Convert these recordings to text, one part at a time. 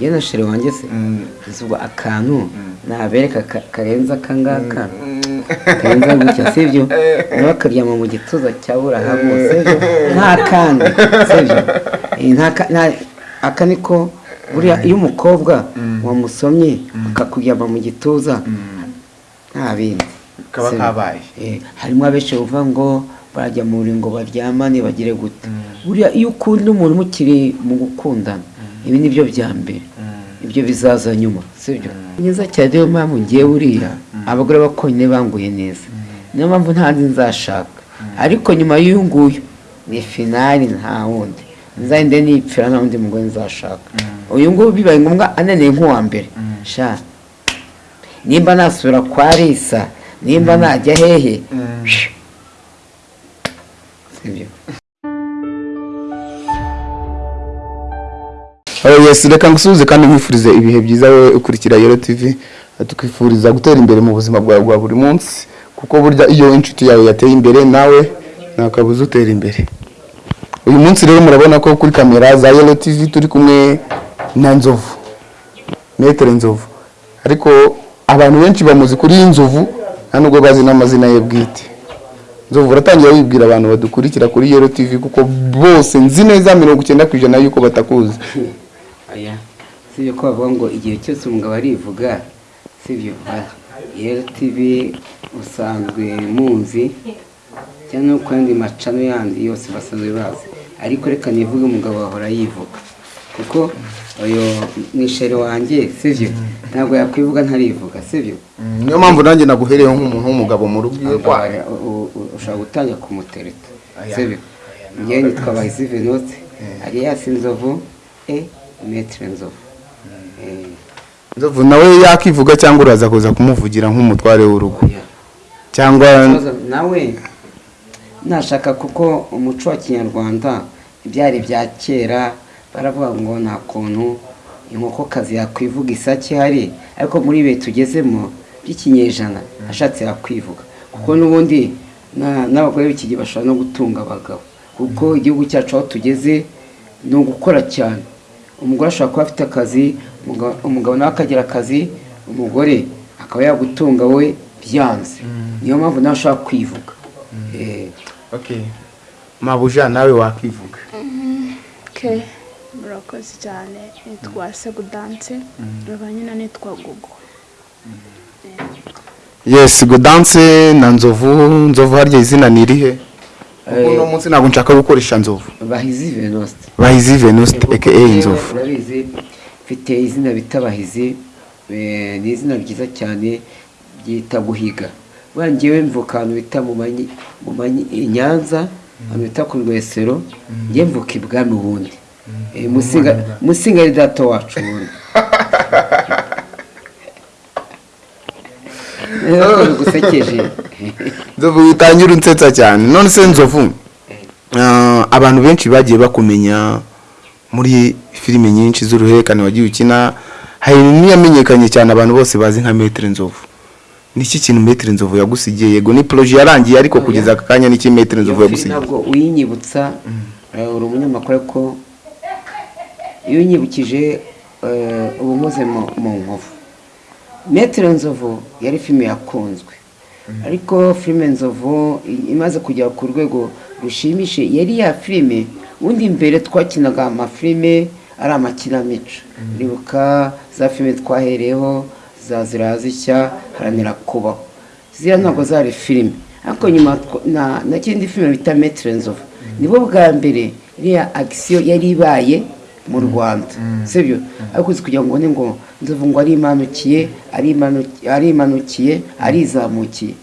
yewe na shere wanjye se ubwo akantu nabereka ka- karenze akangaka karenze gutya sibyo nawe akaryama mu gituza cya burahamu sibyo nta kandi sibyo Eh, aka niko buriya iyo umukobwa wamusomye akakuryama mu gituza nta bindi Kaba kabaye. Eh, harimo abenshi bavuga ngo barajya mu ngo baryamane bagire gute. Buriya iyo ukunda umuntu mukiri mu gukundana ibi ni byo bya mbere. Ibyo bizaza nyuma sibyo neza cyane niyo mpamvu ngiye buriya abagore bakonyine banguye neza. Niyo mpamvu ntazi nzashaka. Ariko nyuma y'uyu nguyu ni finali nta wundi. Nzahinde nipfira nta wundi mugore nzashaka. Uyu nguyu bibaye ngombwa ananiye nk'uwa mbere. Sha. Nimba nasubira kwa risa nimba najya hehe? Sibyo yes reka ngusubize kandi nkwifurize ibihe byiza wowe ukurikira Yero TV tukwifuriza gutera imbere mu buzima bwawe bwa buri munsi kuko burya iyo inshuti yawe yateye imbere nawe ntakabuza utera imbere. Uyu munsi rero murabona ko kuri kamera za Yero TV turi kumwe na Nzovu Metere Nzovu. Ariko abantu benshi bamuzi kuri iyi Nzovu nta nubwo bazi n'amazina ye bwite. Nzovu uratangira wibwira abantu badukurikira kuri Yero TV kuko bose nzi neza mirongo icyenda ku ijana yuko batakuzi. Aya. Sibyo ko bavuga ngo igihe cyose umugabo arivuga sibyo? Yero tivi usanzwe muzi. Cyangwa no ku yandi macano yandi yose basanzwe bazi. Ariko reka nivuge umugabo ahora yivuga. Kuko uyu mwisheri wanjye sibyo? Ntabwo yakwivuga ntarivuga sibyo? Niyo mpamvu nanjye naguhereyeho nk'umuntu w'umugabo mu rugo u- ushobora gutangira kumutereta sibyo? Njyewe nitwa bahizi venute aliyasi nzovu e metere nzovu Eh, nzovu nawe yakivuga cyangwa uraza kuza kumuvugira nk'umutware w'urugo? Oya. cyangwa nawe nashaka kuko umuco wa kinyarwanda ibyari bya kera baravuga ngo nta kuntu inkokokazi yakwivuga isake ihari ariko muri ibihe tugezemo by'ikinyejana ashatse yakwivuga. Kuko n'ubundi na- n'abagore b'iki gihe bashobora no gutunga abagabo. Kuko igihugu cyacu aho tugeze ni ugukora cyane. Umugore ashobora kuba afite akazi umugabo- nawe akagira akazi umugore akaba yagutunga we byanze. Niyo mpamvu nawe ashobora kwivuga. Eh, mabuja nawe wakwivuga ke murakoze cyane. Nitwa segudanse nkaba nyine nitwa gugu yes gudanse na nzovu. Nzovu harya izina ni irihe uno munsi ntabwo nshaka gukoresha nzovu. Bahizi venuste bahizi venuste aka nzovu. Urabizi mfite izina bita bahizi. Eh, ni izina ryiza cyane ryita guhiga. Njyewe mvuka ahantu bita mu nyanza ahantu bita ku rwesero. Njye mvuka ibwami ubundi. Eh, Musinga- data wacu ubundi. Ko bigusekeje nzovu witangira unsetsa cyane. None se nzovu ah, abantu benshi bagiye bakumenya muri filime nyinshi z'uruhererekane wagiye ukina hari n'iyamenyekanye cyane abantu bose bazi nka metere nzovu. Ni iki kintu metere nzovu yagusigiye? Yego ni poroje yarangiye ariko kugeza aka kanya ni iki metere nzovu yagusigiye? ntabwo uyinyibutsa eh, uri umunyamakuru ariko iyo unyibukije eh, uba unyuze mu mu nkovu. Metero nzovu yari filime yakunzwe. Ariko filime nzovu imaze kugera ku rwego rushimishije yari ya filime ubundi mbere twakinaga amafilime ari amakinamico. Uribuka za filime twahereyeho za zirazishya haranira kubaho ziriya ntabwo zari filime ariko nyuma na na kindi filime bita metero nzovu. Nibo bwa mbere iriya agisiyo yari ibaye mu rwanda. Sibyo? Ariko uzi kugira ngo ubone ngo nzovu ngo arimanukiye arimanu- arimanukiye arizamukiye.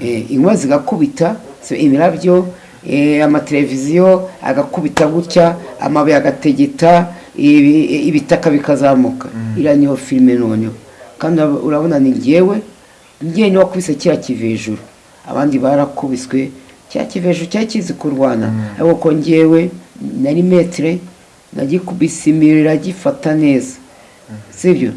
Eh, inkuba zigakubita imirabyo eh, amateleviziyo agakubita gutya amabuye agategeta ibi- ibitaka bikazamuka. Iriya niyo filime noneho kandi urab- urabona ni ngewe ngewe ni we wakubise kiriya kivejuru abandi barakubiswe cya kivejuru cyari kizi kurwana. Ariko ko ngewe nari metere nagikubise imiriro gifata neza. Sibyo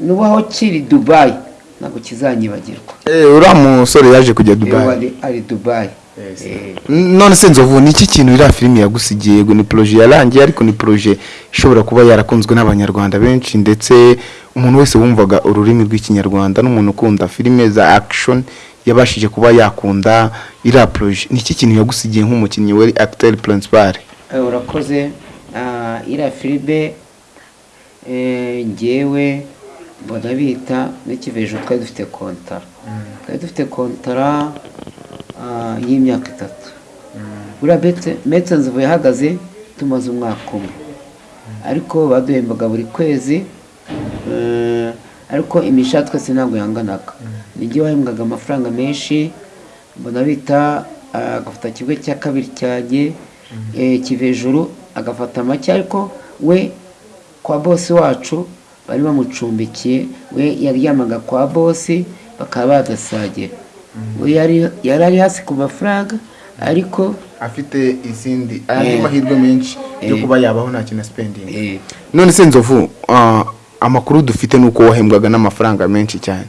nubaho kiri dubayi ntabwo kizanyibagirwa. Eh, uriya musore yaje kujya dubayi ari dubayi Eh, none se nzovu ni iki kintu iriya filime yagusigiye? Yego ni poroje yarangiye ariko ni poroje ishobora kuba yarakunzwe n'abanyarwanda benshi ndetse umuntu wese wumvaga ururimi rw'ikinyarwanda n'umuntu ukunda filime za action yabashije kuba yakunda iriya poroje ni iki kintu yagusigiye nk'umukinnyi wari acteur principal? Eh, urakoze. Iriya filime eh, ngewe mbona bita n'ikivejo twari dufite kontara. Twari dufite kontara ah, y'imyaka itatu. Buriya Bete- metse nzivu yahagaze tumaze umwaka umwe. Ariko baduhembaga buri kwezi eh, ariko imishahara twese ntabwo yanganaga. Nijye wahembwaga amafaranga menshi mbona bita ah, agafata kimwe cya kabiri cyanjye eh, kivejuru agafata make ariko we kwa bosi wacu bari bamucumbikiye we yaryamaga kwa bosi bakaba badasagira we yari yari ari hasi ku mafaranga ariko afite izindi andi andi mahirwe menshi yo kuba yabaho nta kintu spending. Eh, none se nzovu ah, amakuru dufite ni uko wahembwaga n'amafaranga menshi cyane.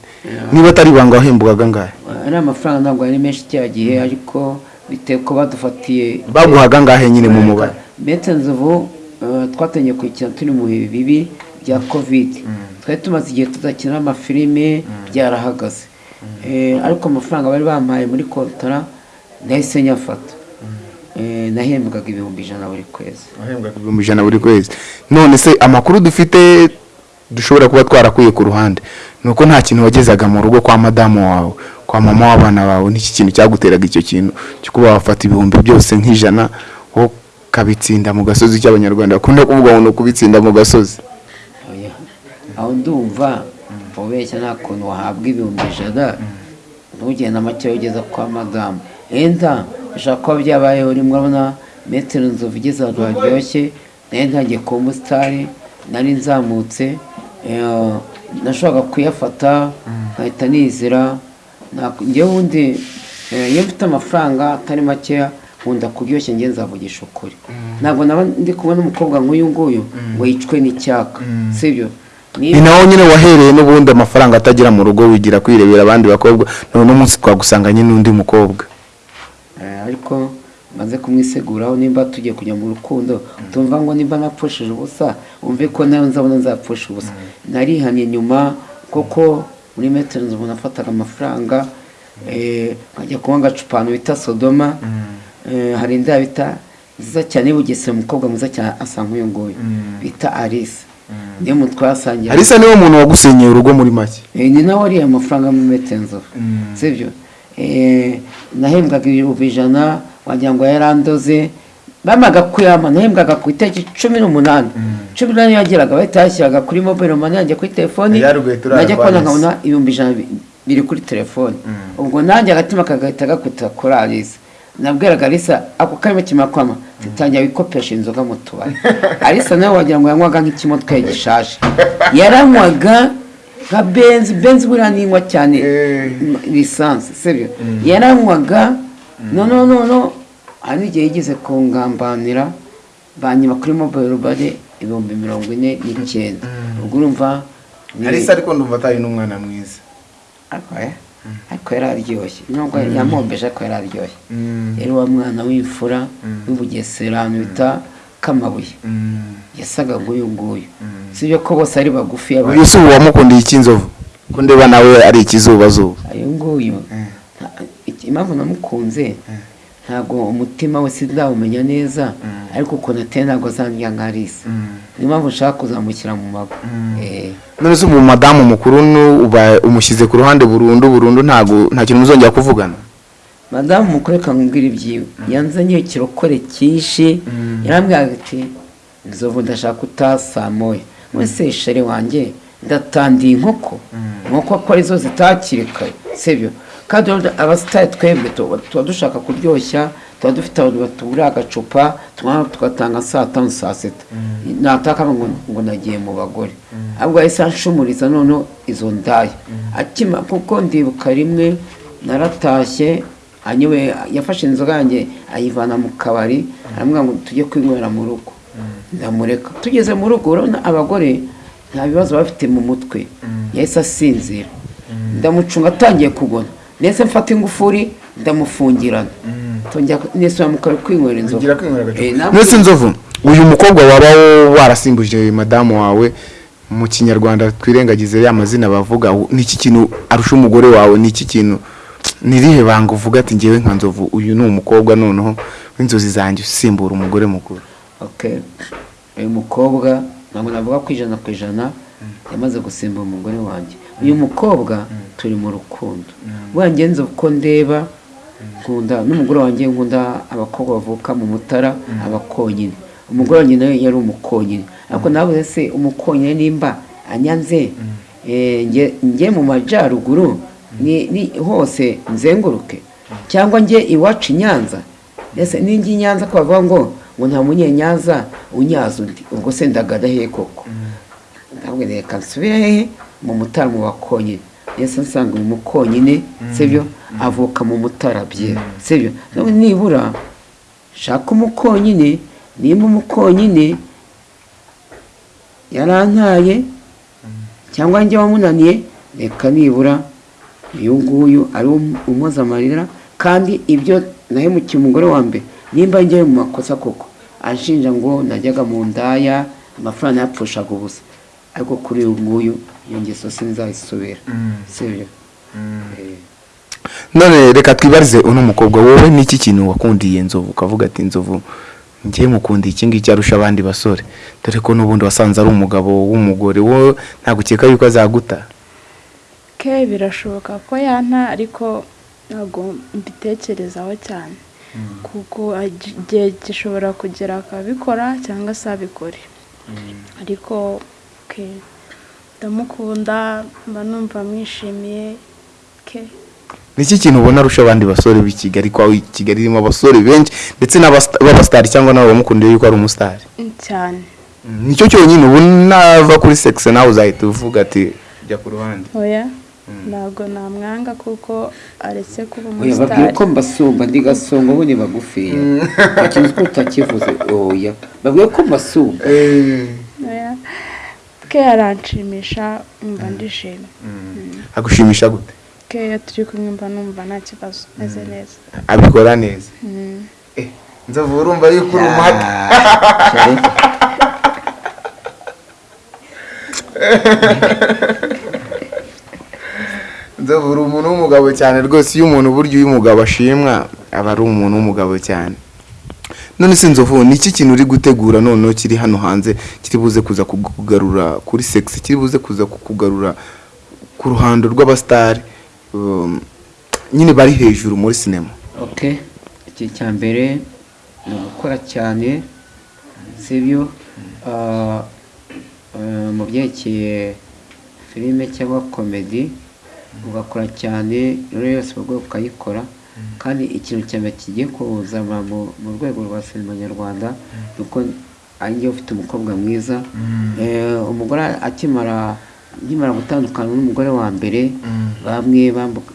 Niba atari ibanga wahembwaga angahe ari amafaranga ntabwo ari menshi cya gihe ariko bitewe ko badufatiye baguhaga angahe nyine mu mubare Bete nzovu eh, twatangiye kuyikina turi mu bihe bibi bya covid. Twari tumaze igihe tudakina amafilime byarahagaze. Eh, ariko amafaranga bari bampaye muri kontara nahise nyafata. Eh, nahembwaga ibihumbi ijana buri kwezi. Wahembwaga ibihumbi ijana buri kwezi. None se amakuru dufite dushobora kuba twarakuye ku ruhande. Ni uko nta kintu wagezaga mu rugo kwa madamu wawe kwa mama w'abana bawe n'iki kintu cyaguteraga icyo kintu? Cyo kuba wafata ibihumbi byose nk'ijana wo ukabitsinda mu gasozi cy'abanyarwanda. Bakunda kuvuga ngo ni ukubitsinda mu gasozi. Aho ndumva ubeshya nta kuntu wahabwa ibihumbi ijana ntugende make ugeza kwa madamu. Enda bishobora kuba byabayeho rimwe urabona metero nzovu igeze ahantu haryoshye na yo ntangiye kuba umusitari nari nzamutse eh, nashoboraga kuyafata nkahita nizira njyewe ubundi eh, iyo mfite amafaranga atari makeya nkunda kuryoshya njye nzavugisha ukuri. Ntabwo naba ndi kumwe n'umukobwa nk'uyu nguyu ngo yicwe n'icyaka. Sibyo ni naho nyine wahereye n'ubundi amafaranga atagera mu rugo wigira kwirebera abandi bakobwa none umunsi twagusanganye n'undi mukobwa. Eh, ariko maze kumwiseguraho nimba tugiye kujya mu rukundo tumva ngo nimba napfushije ubusa wumve ko nawe nzabona nzapfusha ubusa. Narihanye nyuma koko muri metero nzu nafataga amafaranga eh, nkajya kunywa agacupa ahantu bita sodoma Eh, hari inda bita nziza cyane bugesera umukobwa mwiza cyane asa nk'uyu nguyu bita alice. Niyo muntu twasangiye. Arisa ni we muntu wagusenyeye urugo muri make. Eh, ni nawe wariye amafaranga muri metero nzovu sibyo? Eh, nahembwaga ibihumbi ijana wagira ngo yarandoze bamaga kuyama nahembwaga ku itariki cumi n'umunani. Cumi n'umunani yageraga bahita yashyiraga kuri mobile money yanjye kuri telefoni najya kubona nkabona ibihumbi ijana bi- biri kuri telefoni ubwo nanjye agatima kagahita gakubita kuri alisa nabwiraga alisa ako karimo kimara kwama titangira wikopesha inzoga mu tubari. Alisa nawe wagira ngo yanywaga nk'ikimodoka gishaje. Yaranywaga nka benzi benzi buriya ninywa cyane. Eh. lisansi sibyo yaranywaga noneho noneho hari n'igihe yigeze kungambanira banyiba kuri mobile bari ibihumbi mirongo ine n'icyenda. Ubwo urumva ni- arisa ariko ndumva atari n'umwana mwiza. Ariko eh, ariko yari aryoshye. Nubwo yamombeje ariko yari aryoshye. Yari wa mwana w'imfura w'ubugesera ahantu bita kamabuye yasaga nk'uyu nguyu. Sibyo ko bose ari bagufi si ubu wamukundiye icy'inzovu. Ko ndeba nawe ari ikizubazuba. Uyu nguyu. Iki- impamvu namukunze ntabwo umutima we sindawumenya neza ariko ukuntu ateye ntabwo azandya nka Alice niyo mpamvu nshaka kuzamushyira mu mago. Eh, none ubu madamu mukuru nu- uba umushyize ku ruhande burundu burundu ntabwo nta kintu muzongera kuvugana? Madamu mukuru reka nkubwire ibyiwe. Yanzaniye ikirokore cyinshi. Yarambwiraga ati nzovu ndashaka utasamoye wese sheri wanjye ndatandiye inkoko. Inkoko ko ari zo zitakiri kare sibyo kandi abasitari twebwe tuba dushaka kuryoshya tuba dufite abantu batugurira agacupa tugatanga saa tanu saa sita. Nataka ngo nagiye mu bagore. Ahubwo yahise anshumuriza noneho izo ndaya akima kuko ndibuka rimwe naratashye anyewe yafashe inzoga yanjye ayivana mu kabari aramubwira ngo tujye kwinywera mu rugo. Ndamureka. Tugeze mu rugo urabona abagore nta bibazo bafite mu mutwe. Yahise asinzira. Ndamucunga atangiye kugona. Ndetse mfata ingufuri ndamufungirana. Nisubira mu kabari kwinywera agacupa. Eh, namwe- Mwese nzovu uyu mukobwa waba warasimbuje madamu wawe mu kinyarwanda twirengagize ya mazina bavuga u- ni iki kintu arusha umugore wawe ni iki kintu? Ni irihe banga uvuga ati ngewe nka nzovu uyu ni umukobwa noneho w'inzozi zanjye usimbura umugore mukuru. Okay uyu mukobwa ntabwo navuga ko ijana ku ijana yamaze gusimbura umugore wanjye. Uyu mukobwa turi mu rukundo. Wanjye nzi uko ndeba nkunda n'umugore wanjye nkunda abakobwa bavuka mu mutara abakonyine. Umugore wanjye nawe yari umukonyine. Ariko nawe se umukonyine nimba anyanze eh, njye- mu majyaruguru hose nzenguruke. Cyangwa njye iwacu i nyanza. Ese ninjye i nyanza ko bavuga ngo ngo nta munyenyanza unyaza undi? Ubwo se ndagada hehe koko? Ntabwo reka nsubire hehe? Mu mutara mu bakonyine yese nsanga uyu mukonyine sibyo avuka mu mutara bye sibyo nibura shaka umukonyine nimba umukonyine yarantaye cyangwa njye wamunaniye reka nibura uyu nguyu ari umuza amarira kandi ibyo nahemukiye umugore wa mbere nimba njyewe mu makosa koko anshinja ngo najyaga mu ndaya amafaranga yapfushaga ubusa. Ariko kuri uyu nguyu iyo ngeso sinzayisubira. Sibyo Eh, none reka twibarize uno mukobwa wowe ni iki kintu wakundiye nzovu? Ukavuga ati nzovu ngewe mukundiye iki ngiki arusha abandi basore. Dore ko n'ubundi wasanze ari umugabo w'umugore wowe ntabwo ukeka yuko azaguta. Ke birashoboka ko yanta ariko ntabwo mbitekerezaho cyane. Kuko igihe gishobora kugera akabikora cyangwa se abikore. Ariko ndamukunda mba numva mwishimiye. Ke. Ni iki kintu ubona arusha abandi basore b'i kigali? I kigali irimo abasore benshi ndetse b'abasitari cyangwa n'abo bamukundiye yuko ari umusitari cyane. Nicyo cyonyine ubu nava kuri sekisi nawe uzahita uvuga ati jya ku ruhande. Oya. Ntabwo namwanga kuko aretse kuba umusitari ko mbasumba ndi gasongo ubundi bagufiya. Ikintu ko utakivuze oya. Babwire ko mbasumba. Oya. Ke aranshimisha mba ndishimye agushimisha gute? Ke iyo turi kumwe mba numva nta kibazo meze neza. Abikora neza? Mm. Eh, nzovu urumva yuko uri umuhate cyane. nzovu uri umuntu w'umugabo cyane rwose. Iyo umuntu burya iyo umugabo ashimwa aba ari umuntu w'umugabo cyane. None se nzovu ni iki kintu uri gutegura? Noneho kiri hano hanze kiri buze kuza kukugarura kuri sekisi kiri buze kuza kukugarura ku ruhando rw'abasitari um, nyine bari hejuru muri sinema ok iki cya mbere ni ugukora cyane sibyo? Ah, ah, mu byerekeye filime cyangwa komedi ugakora cyane rero yose mu rwego ukayikora kandi ikintu cya mbere kigiye kuzamura mu mu rwego rwa sinema nyarwanda ni uko ufite umukobwa mwiza. Eh, umugore akimara nkimara gutandukana n'umugore wa mbere bamwe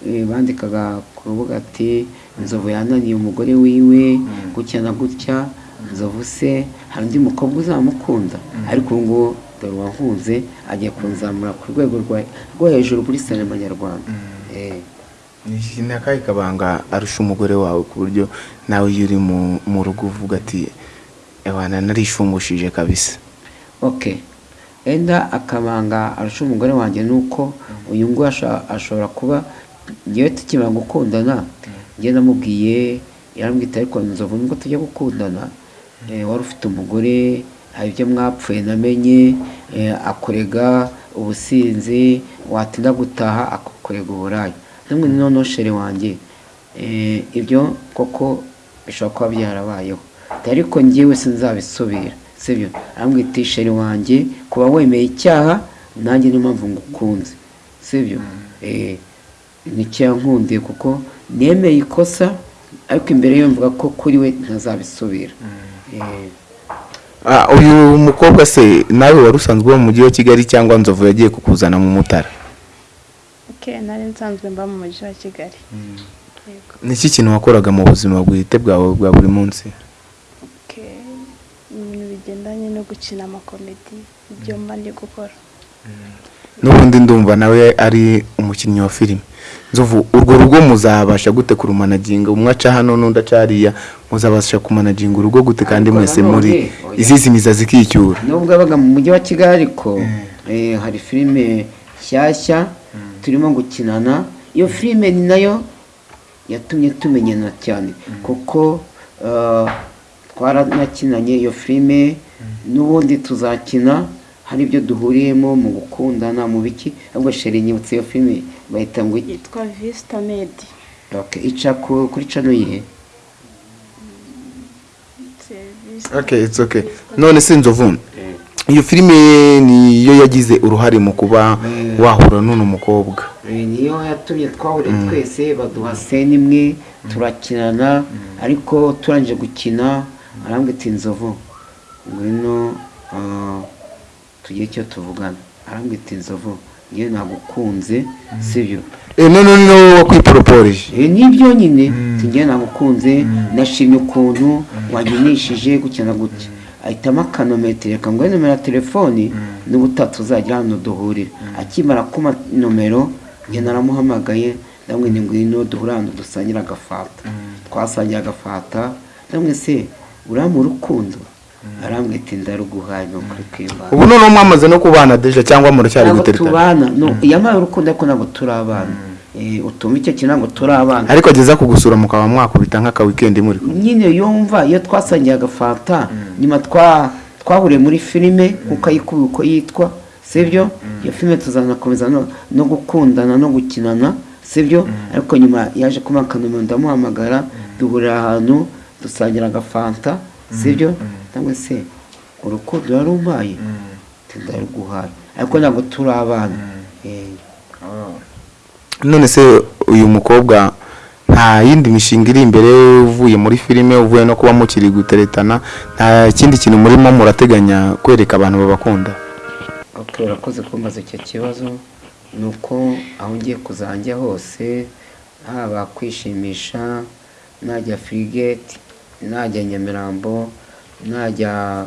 eh, bandikaga ku rubuga ati inzovu yananiye umugore wiwe gutya na gutya inzovu se. Hari undi mukobwa uzamukunda. Ariko ubu ngubu dore uwahunze agiye kunzamura ku rwego rwo hejuru kuri sinema nyarwanda. Eh, ni akahe kabanga arusha umugore wawe ku buryo nawe iyo uri mu- rugo uvuga ati ewana narishumushije kabisa. Ok. Enda akabanga arusha umugore wanjye ni uko uyu nguyu ashobora kuba ngewe tukimara gukundana. Njye namubwiye yarambwita ariko nzovu nubwo tujya gukundana eh, wari ufite umugore hari ibyo mwapfuye namenye eh, akorega ubusinzi watinda gutaha akakorega uburaya. Namwe noneho shere wanjye eh, ibyo koko bishobora kuba byarabayeho. Ariko njyewe sinzabisubira. Sibyo? Arambwita isheri wanjye kuba wemeye icyaha nanjye niyo mpamvu ngukunze. Sibyo? Eh, ni cyo yankundiye kuko nemeye ikosa ariko imbere yo mvuga ko kuri we ntazabisubira. Eh, Ah, uyu mukobwa se nawe wari usanzwe mu mujyi wa kigali cyangwa nzovu yagiye kukuzana mu mutara? Ke nari nsanzwe mba mu mujyi wa kigali. Yego. Ni iki kintu wakoraga mu buzima bwite bwawe bwa buri munsi? Ibintu bigendanye no gukina amakomedi ibyo mba ndi gukora. N'ubundi ndumva nawe ari umukinnyi wa filime. Nzovu urwo rugo muzabasha gute kurumanaginga umwe aca hano n'undi aca hariya. Muzabasha kumanaginga urugo gute kandi mwese muri oya. izizimiza zikicyura? Nubwo abaga mu mujyi wa kigali ariko eh, hari filime nshyashya turimo gukinana iyo filime ni na yo yatumye tumenyana cyane. Kuko eh, twaranakinanye iyo filime n'ubundi tuzakina hari ibyo duhuriyemo mu gukundana mu biki. Ahubwo sheri nyibutse iyo filime bahita ngo yitwa visita medi Okay, ica ku- kuri cano yihe? Okay it's okay none se nzovu iyo filime niyo yagize uruhare mu kuba wahura n'uno mukobwa. Niyo yatumye twahuriye twese baduha sene imwe turakinana ariko turangije gukina arambwira ati nzovu ngwino ah, tugire icyo tuvugana. Arambwira ati nzovu ngewe nagukunze sibyo? Eh, none ni wowe wakwiporoporeje Eh, ni byo nyine? Ngewe nagukunze nashimye ukuntu waginishije gukina gutya. Ahitamo akanometero. Reka ngo nomero ya telefoni n'ubutatu uzagira hano duhurira akimara kuma nomero njye naramuhamagaye ndamwe ni ngwino duhura hano dusangire agafata. Twasangiye agafata ndamwe se uriya urukundo? Arambwira ati ndaruguhaye ni ukuri kw'Imana. Ubu noneho mwamaze no kubana deja cyangwa muracyari ntabwo guteretana tubana. No yampaye urukundo ariko ntabwo turi abana. Utuma icyo kintu ntabwo turi abana. Ariko ageza kugusura mukaba mwakubita nk'aka weekend muri kumwe. Nyine yumva iyo twasangiye agafata nyuma twa twahuriye muri filime kuko ayikubiye uko yitwa sibyo? Iyo filime tuzanakomeza no, gukundana no gukinana sibyo? Ariko nyuma yaje kuba akanomero ndamuhamagara duhurira ahantu dusangira agafanta sibyo? Cyangwa se urukundo yarumpaye ndaruguhaye. Ariko ntabwo turi abana. Eh, none se uyu mukobwa nta yindi mishinga iri imbere uvuye muri filime uvuye no kuba mukiri guteretana nta kindi kintu murimo murateganya kwereka abantu babakunda. Urakoze kumbaza icyo kibazo. Ni uko aho ngiye kuzajya hose haba kwishimisha najya firigeti najya nyamirambo najya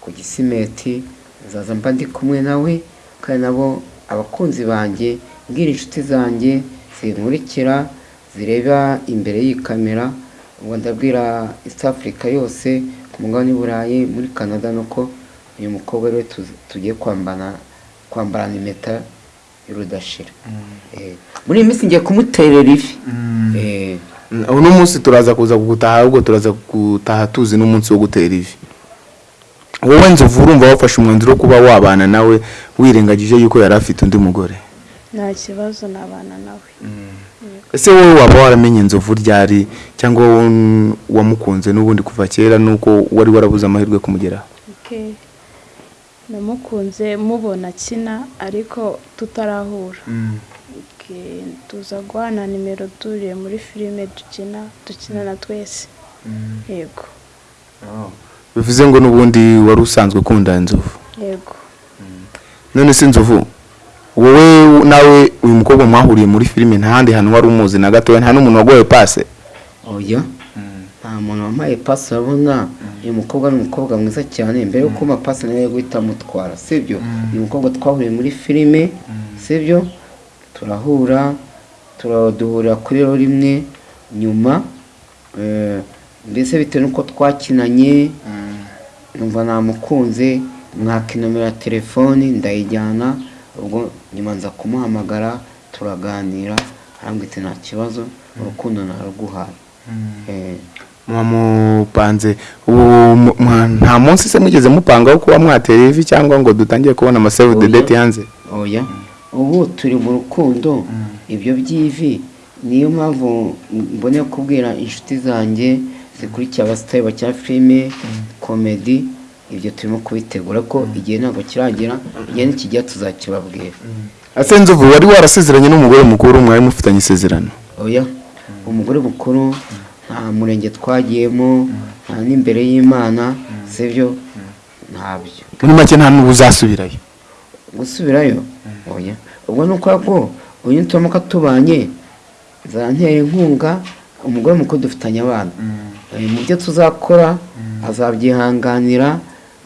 ku gisimeti nzaza mba ndi kumwe nawe kandi nabo abakunzi banjye mbwira inshuti zanjye zinkurikira zireba imbere y'iyi kamera ubwo ndabwira east africa yose ku mugabane w'i burayi muri canada nuko uyu mukobwa tu- tugiye kwambara kwambarana impeta y'urudashira. Eh, muri iyi minsi ngiye kumuterera ifi. Eh, uno munsi turaza kuza gutaha ahubwo turaza gutaha tuzi n'umunsi wo gutera ivi wowe nzovu urumva wafashe umwanzuro wo kuba wabana nawe wirengagije yuko yari afite undi mugore. Nta kibazo nabana nawe. Ese wowe waba waramenye inzovu ryari cyangwa wowe wamukunze n'ubundi kuva kera nuko wari warabuze amahirwe kumugeraho? Namukunze mubona akina ariko tutarahura. Okay, tuza guhana nimero turiye muri filime dukina dukinana twese. Yego. Bivuze ngo n'ubundi wari usanzwe ukunda inzovu? Yego. None se inzovu? Wowe nawe uyu mukobwa mwahuriye muri filime nta handi hantu wari umuzi na gatoya nta n'umuntu wagoye pase oya nta muntu wampaye pasi urabona? Uyu mukobwa ni umukobwa mwiza cyane mbere yo kumpa pasi nawe guhita amutwara sibyo uyu mukobwa twahuriye muri filime sibyo turahura turaduhurira kuri rimwe nyuma eh, mbese bitewe n'uko twakinanye numva namukunze mwaka inomero ya telefoni ndayijyana ubwo nyuma nza kumuhamagara turaganira arambwira ati nta kibazo urukundo naruguhaye Eh, mwamupanze ubu mu- mwa- nta munsi se mwigeze mupangaho kuba mwatera ivi cyangwa ngo dutangire kubona amasave de Oya. date hanze oya. Ubu turi mu rukundo. Ibyo by'ivi niyo mpamvu mboneye kubwira inshuti zanjye zikurikiye abasitari bakina filime komedi ibyo turimo kubitegura ko igihe ntabwo kiragera igihe nikijya tuzakibabwira. Ase nzovu wari warasezeranye n'umugore mukuru mwari mufitanye isezerano. Oya umugore mukuru nta murenge twagiyemo nta n'imbere y'imana sibyo ntabyo. Muri make nta n'ubu uzasubirayo. Gusubirayo? Oya. Ubwo ni uko ko uyu turamuka tubanye nzantera inkunga umugore mukuru dufitanye abana. Eh, mu byo tuzakora azabyihanganira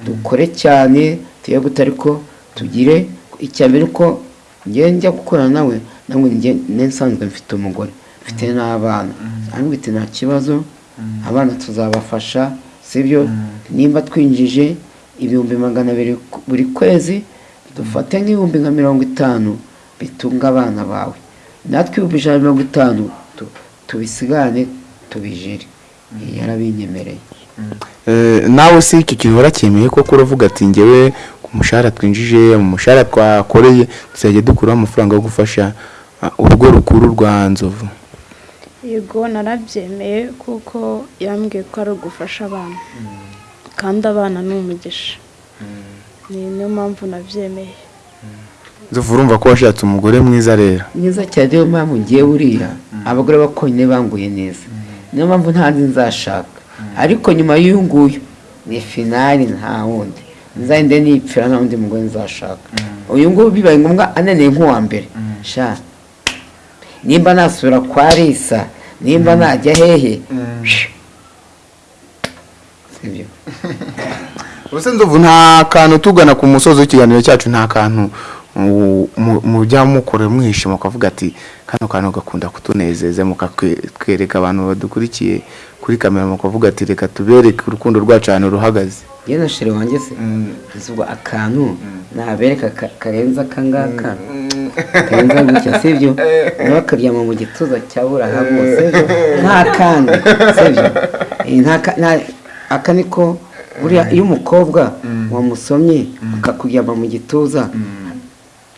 dukore cyane tuye gute ariko tugire icya mbere uko njye njya gukorana nawe namwe njye nsanzwe mfite umugore mfite n'abana. Ariko iti nta kibazo abana tuzabafasha sibyo nimba twinjije ibihumbi magana abiri buri kwezi dufate nk'ibihumbi nka mirongo itanu bitunga abana bawe. Natwe ibihumbi ijana na mirongo itanu tu- tubisigane tubijire. Yarabinyemereye. Nawe se icyo kintu waracyemeye koko uravuga ati ngewe ku mushahara twinjije mu mushahara twakoreye tuzajya dukuraho amafaranga yo gufasha ah, urugo rukuru rwa nzovu? Yego narabyemeye kuko yambwiye ko ari ugufasha abana. Kandi abana ni umugisha. Ni niyo mpamvu nabyemeye. Nzovu urumva ko washatse umugore mwiza rero. Mwiza cyane niyo mpamvu ngiye buriya abagore bakonyine banguye neza. Niyo mpamvu ntazi nzashaka. Ariko nyuma y'uyu nguyu ni finali nta wundi. Nzahinde nipfira nta wundi mugore nzashaka. Uyu nguyu bibaye ngombwa ananiye nk'uwa mbere. Sha. Nimba nasubira kwa risa nimba najya hehe? Nzovu nta kantu tugana ku musozi w'ikiganiro cyacu nta kantu mujya mukorera mwishima mukavuga ati kano kantu gakunda kutunezeza mukatwereka abantu badukurikiye kuri kamera mukavuga ati reka tubereke urukundo rwacu ahantu ruhagaze yewe na wanjye se ubwo akantu nabereka ka- karenze akangaka karenze gutya sibyo? Nawe akaryama mu gituza cya burahamu sibyo? Nta kandi sibyo? Eh, aka niko buriya iyo umukobwa wamusomye akakuryama mu gituza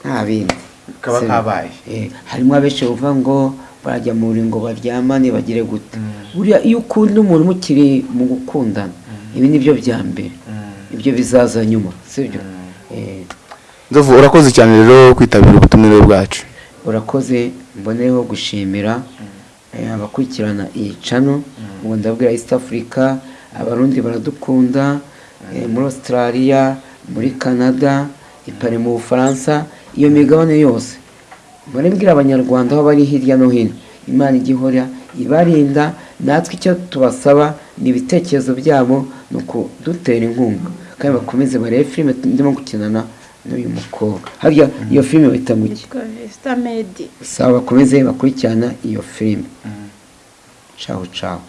nta bindi Kaba kabaye. Eh, harimo abenshi bavuga ngo barajya mu buri ngo baryamane bagire gute. Buriya iyo ukunda umuntu mukiri mu gukundana ibi ni byo bya mbere. Ibyo bizaza nyuma sibyo Eh, nzovu urakoze cyane rero kwitabira ubutumire bwacu. Urakoze mboneyeho gushimira eh, abakurikirana iyi cano ngo ndabwira east africa abarundi baradukunda muri australia muri canada ipari mu bufaransa. Iyo migabane yose. Murabwira abanyarwanda aho bari hirya no hino. Imana ijya ihora ibarinda natwe icyo tubasaba ni ibitekerezo byabo ni ukudutera inkunga. Kandi bakomeze barebe filime ndimo gukinana n'uyu mukobwa. Harya iyo filime bahita mu saba bakomeze bakurikirana iyo filime. Cawu cawu